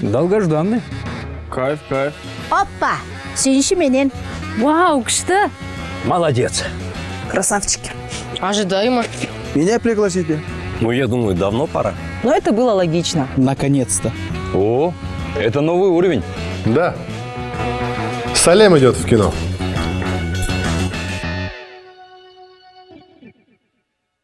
долгожданный. Кайф кайф. Опа, сүйінші менен. Вау что? молодец. Красавчики. Ожидаемо. Меня пригласите. Ну я думаю давно пора. Но это было логично. Наконец-то. О это новый уровень. Да. Салем идет в кино.